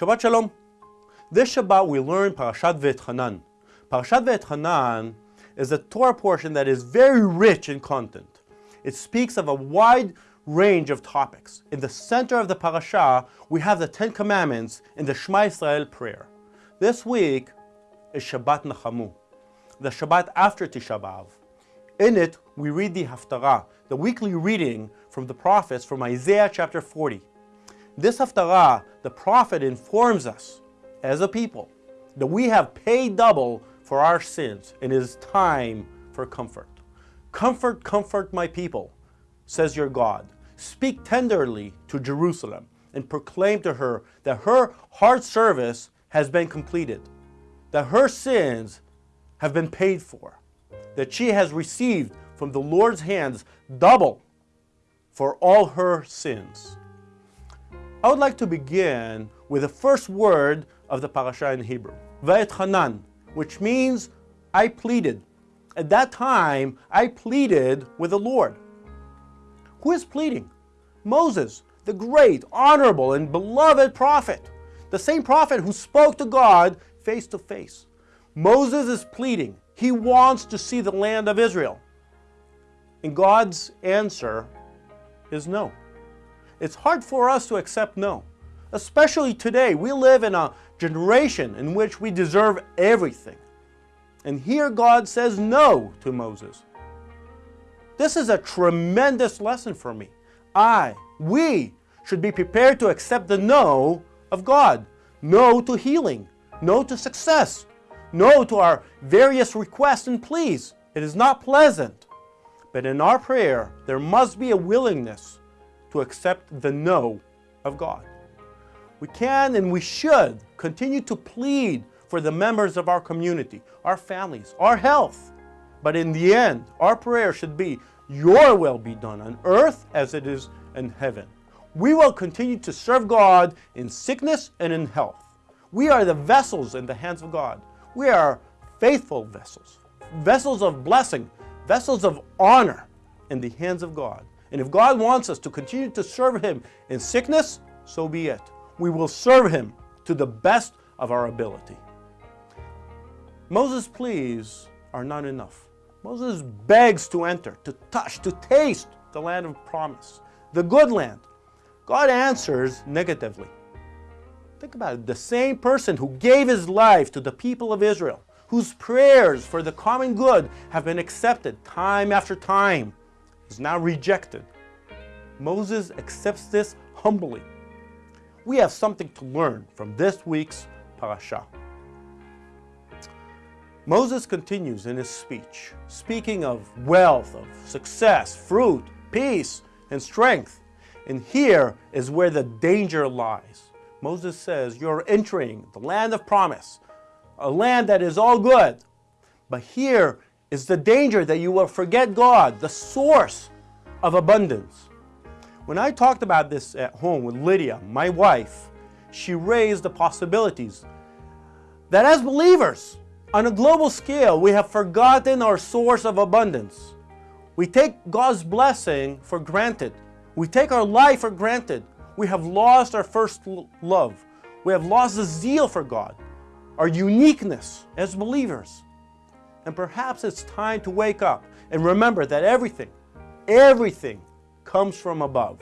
Shabbat Shalom. This Shabbat we learn Parashat Ve'etchanan. Parashat Ve'etchanan is a Torah portion that is very rich in content. It speaks of a wide range of topics. In the center of the parasha, we have the Ten Commandments in the Shema Israel prayer. This week is Shabbat Nachamu, the Shabbat after Tisha B'Av. In it, we read the Haftarah, the weekly reading from the prophets from Isaiah chapter 40. This Haftarah, the prophet informs us, as a people, that we have paid double for our sins and it is time for comfort. Comfort, comfort my people, says your God. Speak tenderly to Jerusalem and proclaim to her that her hard service has been completed, that her sins have been paid for, that she has received from the Lord's hands double for all her sins. I would like to begin with the first word of the parasha in Hebrew, Va'etchanan, which means I pleaded. At that time, I pleaded with the Lord. Who is pleading? Moses, the great, honorable, and beloved prophet, the same prophet who spoke to God face to face. Moses is pleading. He wants to see the land of Israel. And God's answer is no. It's hard for us to accept no. Especially today, we live in a generation in which we deserve everything. And here God says no to Moses. This is a tremendous lesson for me. I, we, should be prepared to accept the no of God. No to healing. No to success. No to our various requests and pleas. It is not pleasant. But in our prayer, there must be a willingness to accept the no of God. We can and we should continue to plead for the members of our community, our families, our health. But in the end, our prayer should be, your will be done on earth as it is in heaven. We will continue to serve God in sickness and in health. We are the vessels in the hands of God. We are faithful vessels, vessels of blessing, vessels of honor in the hands of God. And if God wants us to continue to serve Him in sickness, so be it. We will serve Him to the best of our ability. Moses' pleas are not enough. Moses begs to enter, to touch, to taste the land of promise, the good land. God answers negatively. Think about it. The same person who gave his life to the people of Israel, whose prayers for the common good have been accepted time after time, is now rejected. Moses accepts this humbly. We have something to learn from this week's parasha. Moses continues in his speech, speaking of wealth, of success, fruit, peace, and strength. And here is where the danger lies. Moses says, You're entering the land of promise, a land that is all good. But here is the danger that you will forget God, the source of abundance. When I talked about this at home with Lydia, my wife, she raised the possibilities that as believers, on a global scale, we have forgotten our source of abundance. We take God's blessing for granted. We take our life for granted. We have lost our first love. We have lost the zeal for God, our uniqueness as believers. And perhaps it's time to wake up and remember that everything, everything comes from above.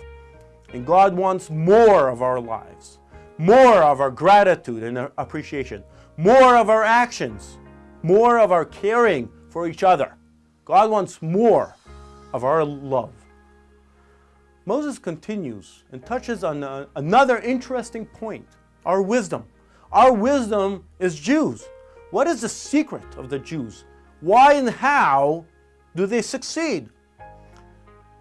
And God wants more of our lives, more of our gratitude and appreciation, more of our actions, more of our caring for each other. God wants more of our love. Moses continues and touches on a, another interesting point, our wisdom. Our wisdom is Jews. What is the secret of the Jews? Why and how do they succeed?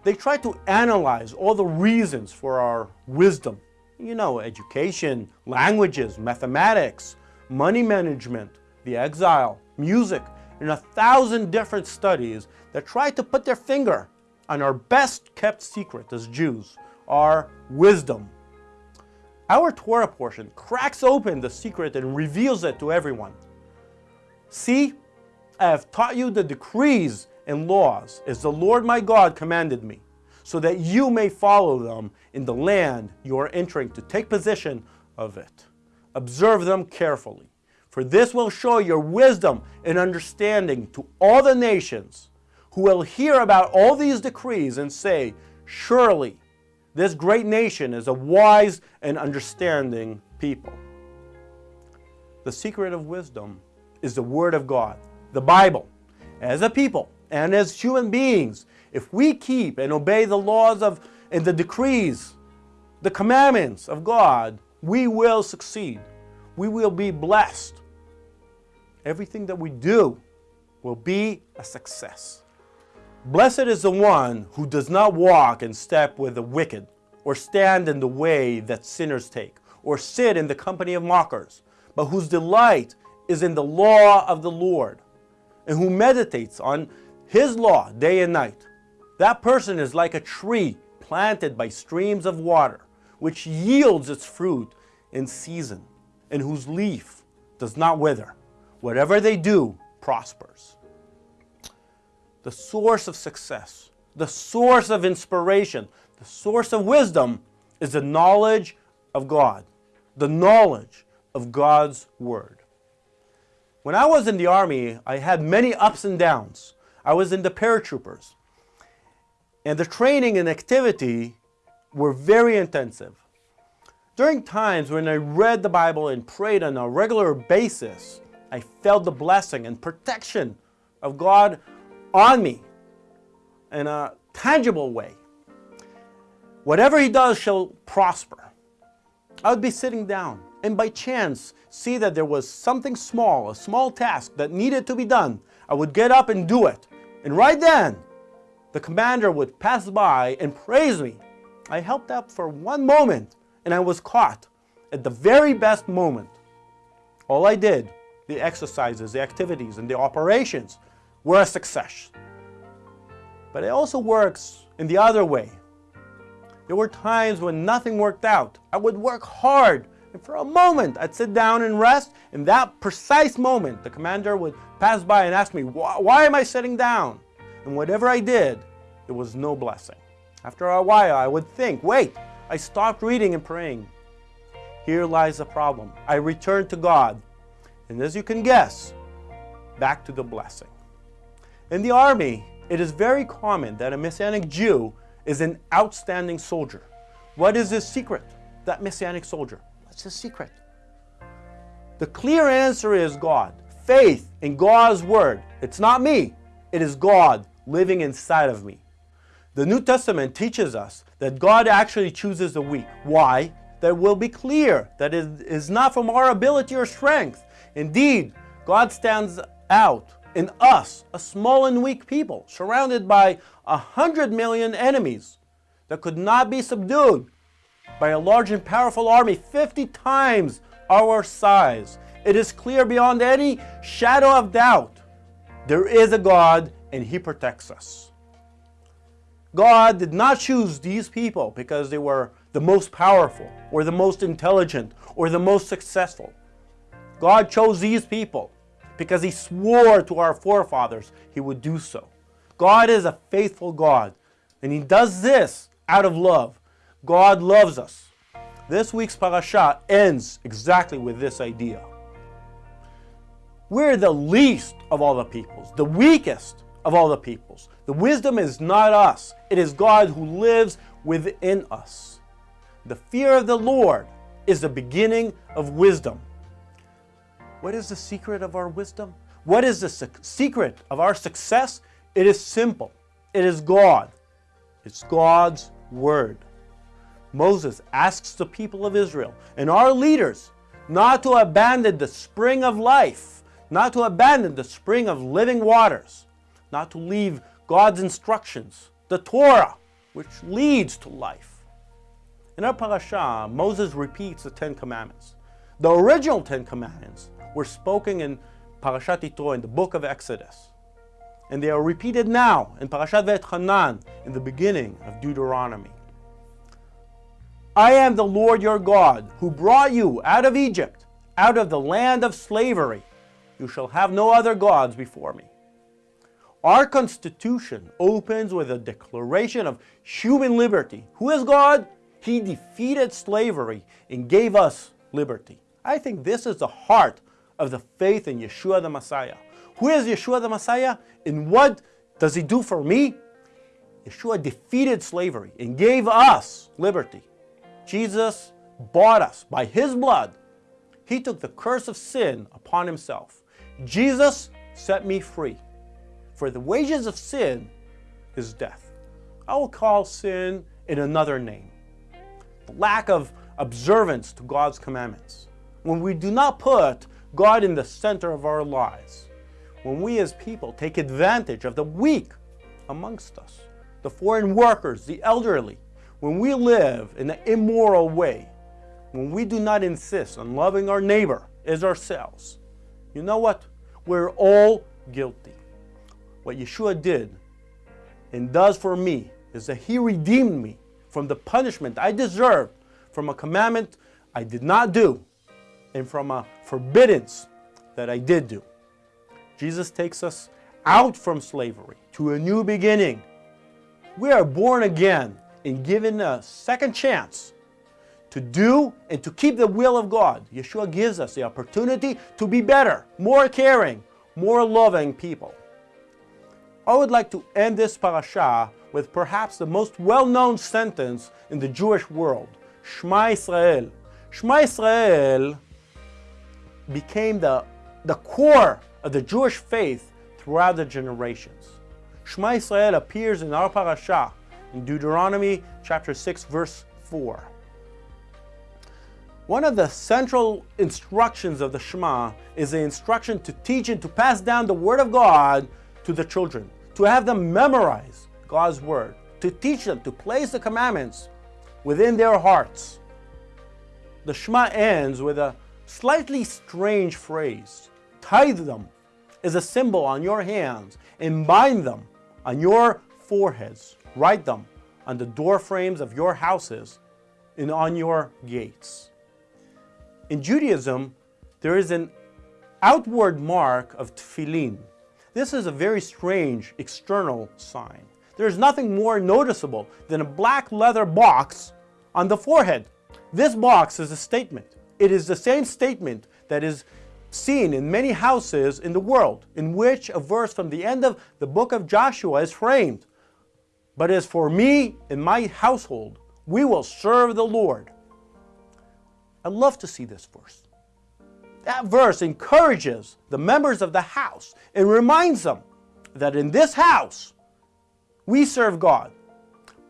They try to analyze all the reasons for our wisdom. You know, education, languages, mathematics, money management, the exile, music, and a thousand different studies that try to put their finger on our best kept secret as Jews, our wisdom. Our Torah portion cracks open the secret and reveals it to everyone. See, I have taught you the decrees and laws as the Lord my God commanded me, so that you may follow them in the land you are entering to take possession of it. observe them carefully. For this will show your wisdom and understanding to all the nations who will hear about all these decrees and say, Surely this great nation is a wise and understanding people. The secret of wisdom is the Word of God, the Bible. As a people and as human beings, if we keep and obey the laws of and the decrees, the commandments of God, we will succeed. We will be blessed. Everything that we do will be a success. Blessed is the one who does not walk in step with the wicked, or stand in the way that sinners take, or sit in the company of mockers, but whose delight is in the law of the Lord, and who meditates on his law day and night. That person is like a tree planted by streams of water, which yields its fruit in season, and whose leaf does not wither. Whatever they do prospers. The source of success, the source of inspiration, the source of wisdom is the knowledge of God, the knowledge of God's Word. When I was in the Army, I had many ups and downs. I was in the paratroopers. And the training and activity were very intensive. During times when I read the Bible and prayed on a regular basis, I felt the blessing and protection of God on me in a tangible way. Whatever he does shall prosper. I would be sitting down and by chance see that there was something small, a small task that needed to be done. I would get up and do it. And right then, the commander would pass by and praise me. I helped out for one moment and I was caught at the very best moment. All I did, the exercises, the activities, and the operations were a success. But it also works in the other way. There were times when nothing worked out. I would work hard and for a moment I'd sit down and rest. In that precise moment, the commander would pass by and ask me, why am I sitting down? And whatever I did, it was no blessing. After a while, I would think, wait, I stopped reading and praying. Here lies the problem. I returned to God. And as you can guess, back to the blessing. In the army, it is very common that a Messianic Jew is an outstanding soldier. What is his secret, that Messianic soldier? What's his secret? The clear answer is God. Faith in God's Word. It's not me. It is God living inside of me. The New Testament teaches us that God actually chooses the weak. Why? That will be clear that it is not from our ability or strength. Indeed, God stands out in us, a small and weak people, surrounded by a hundred million enemies that could not be subdued by a large and powerful army 50 times our size. It is clear beyond any shadow of doubt there is a God and He protects us. God did not choose these people because they were the most powerful or the most intelligent or the most successful. God chose these people because He swore to our forefathers He would do so. God is a faithful God and He does this out of love. God loves us. This week's parasha ends exactly with this idea. We're the least of all the peoples, the weakest of all the peoples. The wisdom is not us, it is God who lives within us. The fear of the Lord is the beginning of wisdom. What is the secret of our wisdom? What is the secret of our success? It is simple. It is God. It's God's Word. Moses asks the people of Israel and our leaders not to abandon the spring of life, not to abandon the spring of living waters, not to leave God's instructions, the Torah, which leads to life. In our parasha, Moses repeats the Ten Commandments. The original Ten Commandments were spoken in Parashat Yitro, in the book of Exodus. And they are repeated now in Parashat Va'etchanan, in the beginning of Deuteronomy. I am the Lord your God, who brought you out of Egypt, out of the land of slavery. You shall have no other gods before me. Our Constitution opens with a declaration of human liberty. Who is God? He defeated slavery and gave us liberty. I think this is the heart of the faith in Yeshua the Messiah. Who is Yeshua the Messiah? And what does he do for me? Yeshua defeated slavery and gave us liberty. Jesus bought us by his blood. He took the curse of sin upon himself. Jesus set me free. For the wages of sin is death. I will call sin in another name. The lack of observance to God's commandments. When we do not put God in the center of our lives. When we as people take advantage of the weak amongst us, the foreign workers, the elderly, when we live in an immoral way, when we do not insist on loving our neighbor as ourselves, you know what? We're all guilty. What Yeshua did and does for me is that he redeemed me from the punishment I deserved from a commandment I did not do and from a forbiddance that I did do. Jesus takes us out from slavery to a new beginning. We are born again and given a second chance to do and to keep the will of God. Yeshua gives us the opportunity to be better, more caring, more loving people. I would like to end this parasha with perhaps the most well-known sentence in the Jewish world, Shema Israel. Shema Israel became the, the core of the Jewish faith throughout the generations. Shema Israel appears in our parasha in Deuteronomy chapter 6 verse 4. One of the central instructions of the Shema is the instruction to teach and to pass down the Word of God to the children, to have them memorize God's Word, to teach them to place the commandments within their hearts. The Shema ends with a slightly strange phrase. Tithe them as a symbol on your hands and bind them on your foreheads. Write them on the door frames of your houses and on your gates. In Judaism, there is an outward mark of tefillin. This is a very strange external sign. There is nothing more noticeable than a black leather box on the forehead. This box is a statement. It is the same statement that is seen in many houses in the world, in which a verse from the end of the book of Joshua is framed. But as for me and my household, we will serve the Lord. I love to see this verse. That verse encourages the members of the house and reminds them that in this house, we serve God.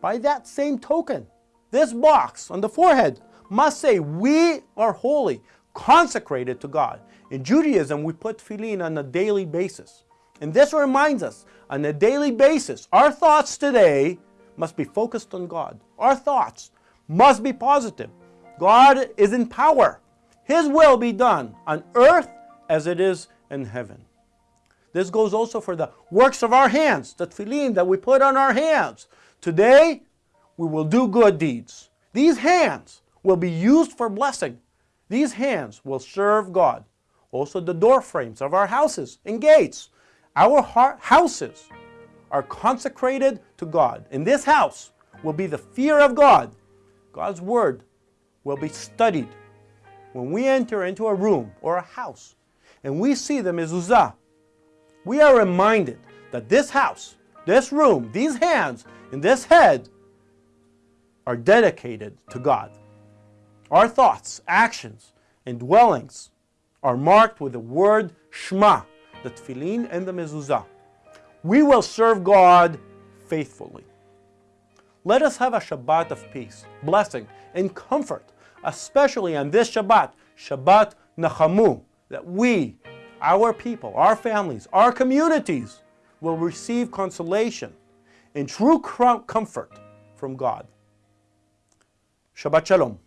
By that same token, this box on the forehead must say, we are holy, consecrated to God. In Judaism, we put tefillin on a daily basis. And this reminds us, on a daily basis, our thoughts today must be focused on God. Our thoughts must be positive. God is in power. His will be done on earth as it is in heaven. This goes also for the works of our hands, the tefillin that we put on our hands. Today, we will do good deeds. These hands will be used for blessing. These hands will serve God. Also the door frames of our houses and gates. Our houses are consecrated to God. In this house will be the fear of God. God's word will be studied. When we enter into a room or a house and we see the mezuzah, we are reminded that this house, this room, these hands, and this head are dedicated to God. Our thoughts, actions, and dwellings are marked with the word Shema, the tefillin and the mezuzah. We will serve God faithfully. Let us have a Shabbat of peace, blessing, and comfort, especially on this Shabbat, Shabbat Nachamu, that we, our people, our families, our communities will receive consolation and true comfort from God. Shabbat Shalom.